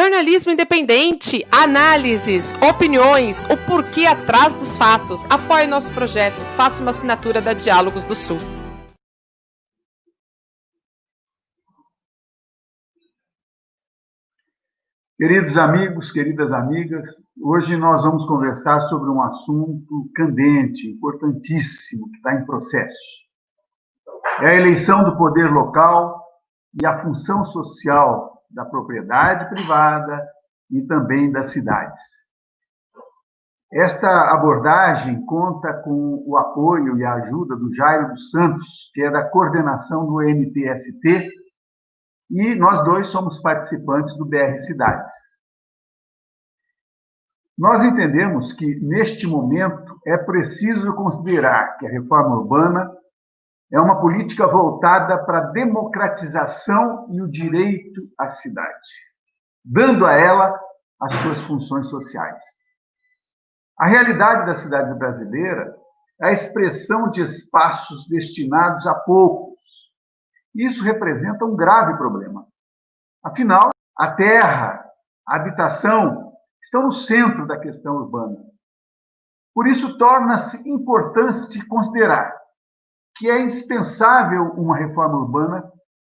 Jornalismo independente, análises, opiniões, o porquê atrás dos fatos. Apoie nosso projeto, faça uma assinatura da Diálogos do Sul. Queridos amigos, queridas amigas, hoje nós vamos conversar sobre um assunto candente, importantíssimo, que está em processo. É a eleição do poder local e a função social da propriedade privada e também das cidades. Esta abordagem conta com o apoio e a ajuda do Jairo dos Santos, que é da coordenação do MTST, e nós dois somos participantes do BR Cidades. Nós entendemos que, neste momento, é preciso considerar que a reforma urbana é uma política voltada para a democratização e o direito à cidade, dando a ela as suas funções sociais. A realidade das cidades brasileiras é a expressão de espaços destinados a poucos. Isso representa um grave problema. Afinal, a terra, a habitação estão no centro da questão urbana. Por isso, torna-se importante se considerar que é indispensável uma reforma urbana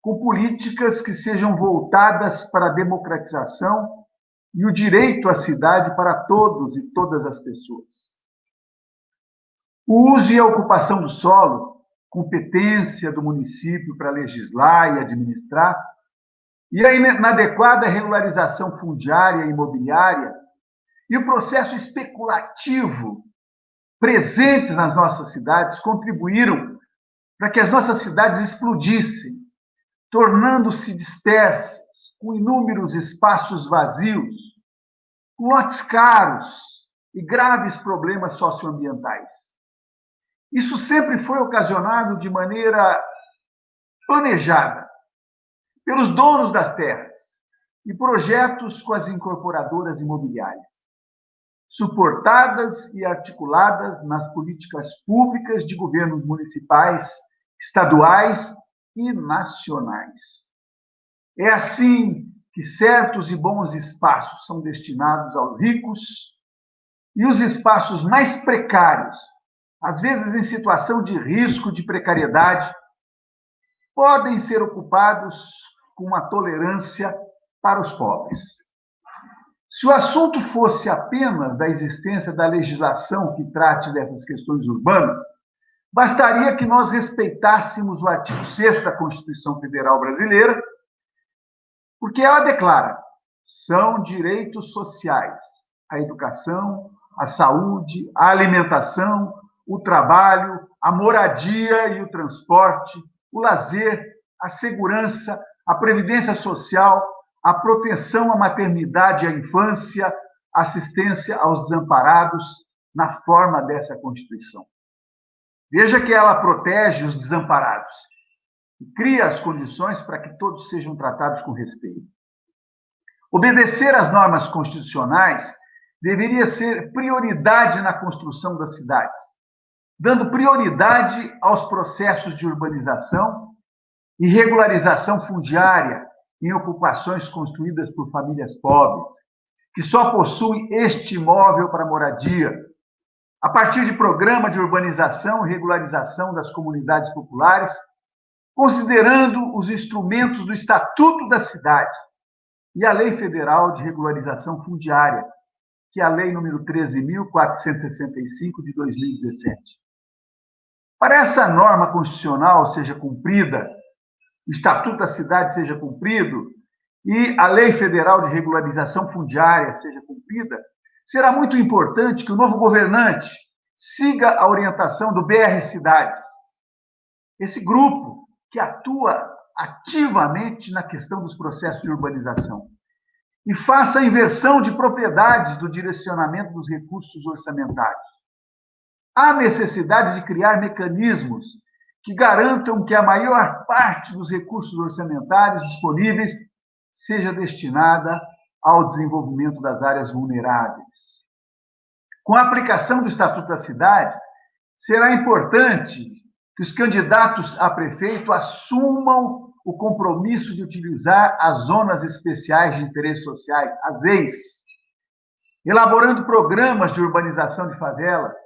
com políticas que sejam voltadas para a democratização e o direito à cidade para todos e todas as pessoas. O uso e a ocupação do solo, competência do município para legislar e administrar, e a inadequada regularização fundiária e imobiliária, e o processo especulativo presentes nas nossas cidades contribuíram para que as nossas cidades explodissem, tornando-se dispersas, com inúmeros espaços vazios, com lotes caros e graves problemas socioambientais. Isso sempre foi ocasionado de maneira planejada pelos donos das terras e projetos com as incorporadoras imobiliárias suportadas e articuladas nas políticas públicas de governos municipais, estaduais e nacionais. É assim que certos e bons espaços são destinados aos ricos e os espaços mais precários, às vezes em situação de risco de precariedade, podem ser ocupados com uma tolerância para os pobres. Se o assunto fosse apenas da existência da legislação que trate dessas questões urbanas, bastaria que nós respeitássemos o artigo 6 da Constituição Federal Brasileira, porque ela declara: são direitos sociais a educação, a saúde, a alimentação, o trabalho, a moradia e o transporte, o lazer, a segurança, a previdência social, a proteção à maternidade e à infância, assistência aos desamparados na forma dessa Constituição. Veja que ela protege os desamparados e cria as condições para que todos sejam tratados com respeito. Obedecer às normas constitucionais deveria ser prioridade na construção das cidades, dando prioridade aos processos de urbanização e regularização fundiária, em ocupações construídas por famílias pobres, que só possuem este imóvel para moradia, a partir de programa de urbanização e regularização das comunidades populares, considerando os instrumentos do Estatuto da Cidade e a Lei Federal de Regularização Fundiária, que é a Lei número 13.465 de 2017. Para essa norma constitucional seja cumprida o Estatuto da Cidade seja cumprido e a Lei Federal de Regularização Fundiária seja cumprida, será muito importante que o novo governante siga a orientação do BR Cidades, esse grupo que atua ativamente na questão dos processos de urbanização e faça a inversão de propriedades do direcionamento dos recursos orçamentários. Há necessidade de criar mecanismos que garantam que a maior parte dos recursos orçamentários disponíveis seja destinada ao desenvolvimento das áreas vulneráveis. Com a aplicação do Estatuto da Cidade, será importante que os candidatos a prefeito assumam o compromisso de utilizar as zonas especiais de interesses sociais, as EIS, elaborando programas de urbanização de favelas,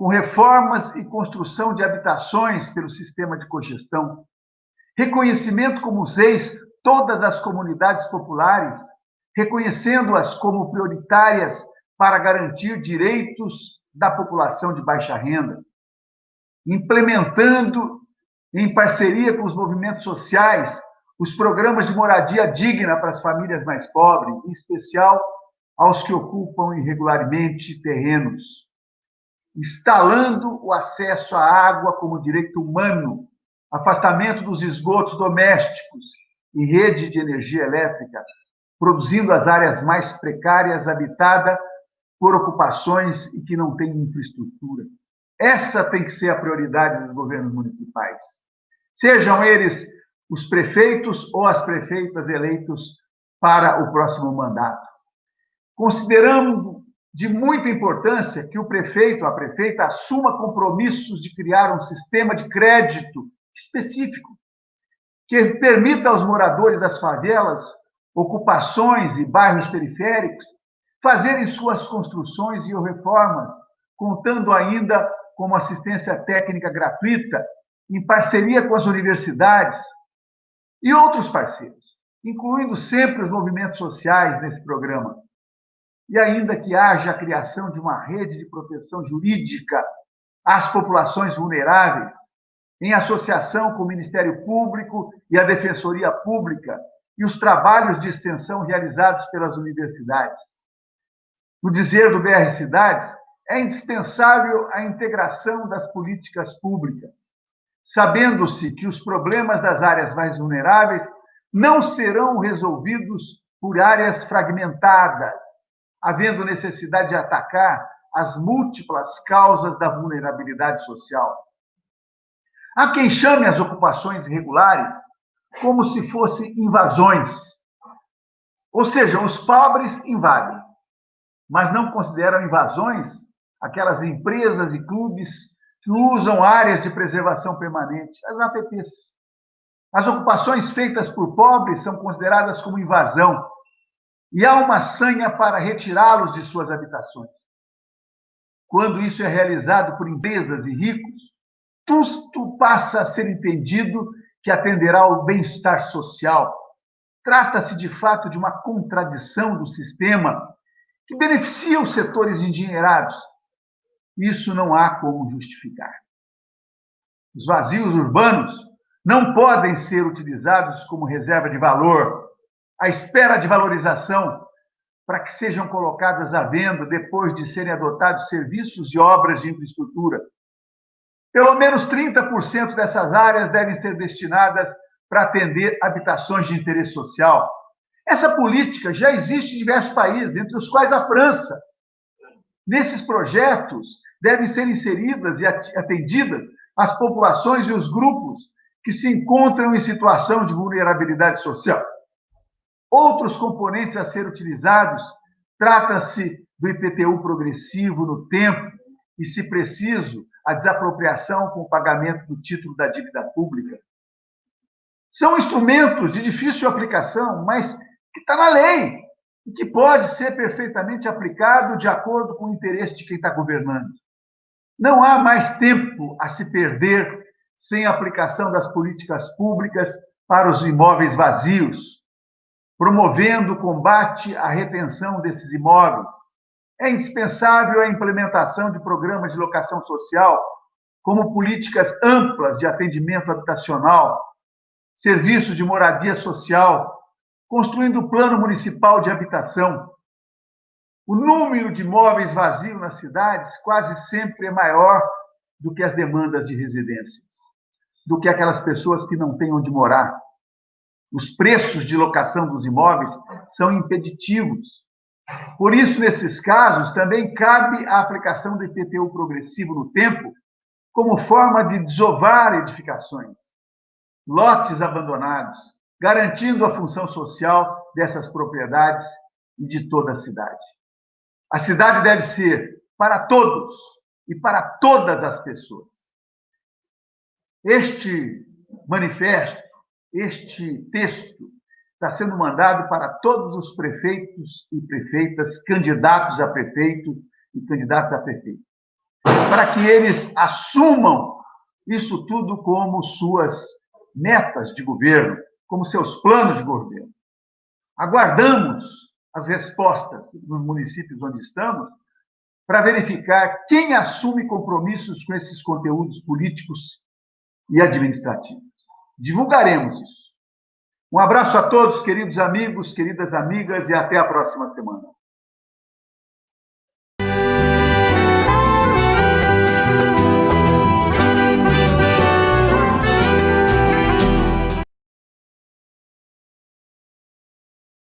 com reformas e construção de habitações pelo sistema de cogestão, reconhecimento como EIS todas as comunidades populares, reconhecendo-as como prioritárias para garantir direitos da população de baixa renda, implementando, em parceria com os movimentos sociais, os programas de moradia digna para as famílias mais pobres, em especial aos que ocupam irregularmente terrenos, instalando o acesso à água como direito humano, afastamento dos esgotos domésticos e rede de energia elétrica, produzindo as áreas mais precárias habitadas por ocupações e que não têm infraestrutura. Essa tem que ser a prioridade dos governos municipais. Sejam eles os prefeitos ou as prefeitas eleitos para o próximo mandato. Consideramos de muita importância que o prefeito, a prefeita, assuma compromissos de criar um sistema de crédito específico que permita aos moradores das favelas, ocupações e bairros periféricos fazerem suas construções e reformas, contando ainda como assistência técnica gratuita, em parceria com as universidades e outros parceiros, incluindo sempre os movimentos sociais nesse programa. E ainda que haja a criação de uma rede de proteção jurídica às populações vulneráveis, em associação com o Ministério Público e a Defensoria Pública e os trabalhos de extensão realizados pelas universidades. No dizer do BR Cidades, é indispensável a integração das políticas públicas, sabendo-se que os problemas das áreas mais vulneráveis não serão resolvidos por áreas fragmentadas, havendo necessidade de atacar as múltiplas causas da vulnerabilidade social. Há quem chame as ocupações irregulares como se fossem invasões. Ou seja, os pobres invadem, mas não consideram invasões aquelas empresas e clubes que usam áreas de preservação permanente, as APPs. As ocupações feitas por pobres são consideradas como invasão e há uma sanha para retirá-los de suas habitações. Quando isso é realizado por empresas e ricos, tudo passa a ser entendido que atenderá ao bem-estar social. Trata-se, de fato, de uma contradição do sistema que beneficia os setores endinheirados isso não há como justificar. Os vazios urbanos não podem ser utilizados como reserva de valor, à espera de valorização, para que sejam colocadas à venda depois de serem adotados serviços e obras de infraestrutura. Pelo menos 30% dessas áreas devem ser destinadas para atender habitações de interesse social. Essa política já existe em diversos países, entre os quais a França, Nesses projetos devem ser inseridas e atendidas as populações e os grupos que se encontram em situação de vulnerabilidade social. Outros componentes a ser utilizados trata-se do IPTU progressivo no tempo e, se preciso, a desapropriação com o pagamento do título da dívida pública. São instrumentos de difícil aplicação, mas que está na lei e que pode ser perfeitamente aplicado de acordo com o interesse de quem está governando. Não há mais tempo a se perder sem a aplicação das políticas públicas para os imóveis vazios, promovendo o combate à retenção desses imóveis. É indispensável a implementação de programas de locação social, como políticas amplas de atendimento habitacional, serviços de moradia social construindo o plano municipal de habitação. O número de imóveis vazios nas cidades quase sempre é maior do que as demandas de residências, do que aquelas pessoas que não têm onde morar. Os preços de locação dos imóveis são impeditivos. Por isso, nesses casos, também cabe a aplicação do IPTU progressivo no tempo como forma de desovar edificações, lotes abandonados, garantindo a função social dessas propriedades e de toda a cidade. A cidade deve ser para todos e para todas as pessoas. Este manifesto este texto está sendo mandado para todos os prefeitos e prefeitas, candidatos a prefeito e candidatos a prefeito, para que eles assumam isso tudo como suas metas de governo, como seus planos de governo. Aguardamos as respostas nos municípios onde estamos para verificar quem assume compromissos com esses conteúdos políticos e administrativos. Divulgaremos isso. Um abraço a todos, queridos amigos, queridas amigas, e até a próxima semana.